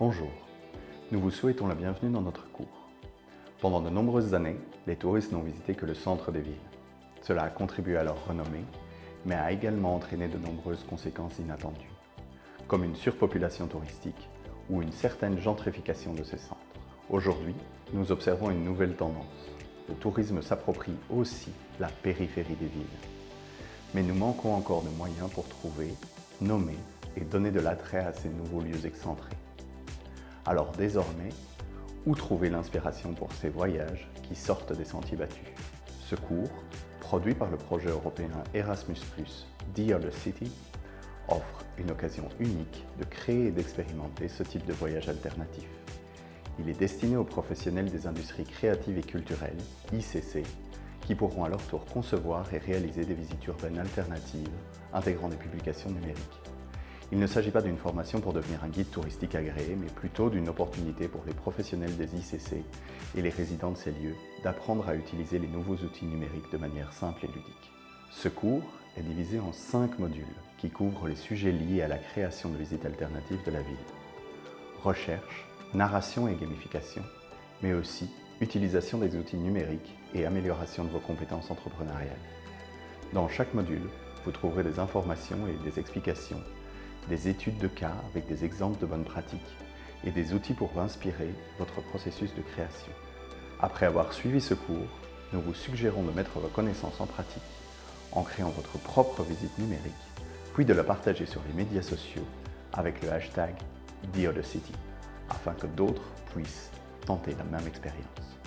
Bonjour, nous vous souhaitons la bienvenue dans notre cours. Pendant de nombreuses années, les touristes n'ont visité que le centre des villes. Cela a contribué à leur renommée, mais a également entraîné de nombreuses conséquences inattendues, comme une surpopulation touristique ou une certaine gentrification de ces centres. Aujourd'hui, nous observons une nouvelle tendance. Le tourisme s'approprie aussi la périphérie des villes. Mais nous manquons encore de moyens pour trouver, nommer et donner de l'attrait à ces nouveaux lieux excentrés. Alors désormais, où trouver l'inspiration pour ces voyages qui sortent des sentiers battus? Ce cours, produit par le projet européen Erasmus+, Dear the City, offre une occasion unique de créer et d'expérimenter ce type de voyage alternatif. Il est destiné aux professionnels des industries créatives et culturelles, ICC, qui pourront à leur tour concevoir et réaliser des visites urbaines alternatives intégrant des publications numériques. Il ne s'agit pas d'une formation pour devenir un guide touristique agréé, mais plutôt d'une opportunité pour les professionnels des ICC et les résidents de ces lieux d'apprendre à utiliser les nouveaux outils numériques de manière simple et ludique. Ce cours est divisé en cinq modules qui couvrent les sujets liés à la création de visites alternatives de la ville. Recherche, narration et gamification, mais aussi utilisation des outils numériques et amélioration de vos compétences entrepreneuriales. Dans chaque module, vous trouverez des informations et des explications des études de cas avec des exemples de bonnes pratiques et des outils pour inspirer votre processus de création. Après avoir suivi ce cours, nous vous suggérons de mettre vos connaissances en pratique en créant votre propre visite numérique, puis de la partager sur les médias sociaux avec le hashtag DearTheCity, afin que d'autres puissent tenter la même expérience.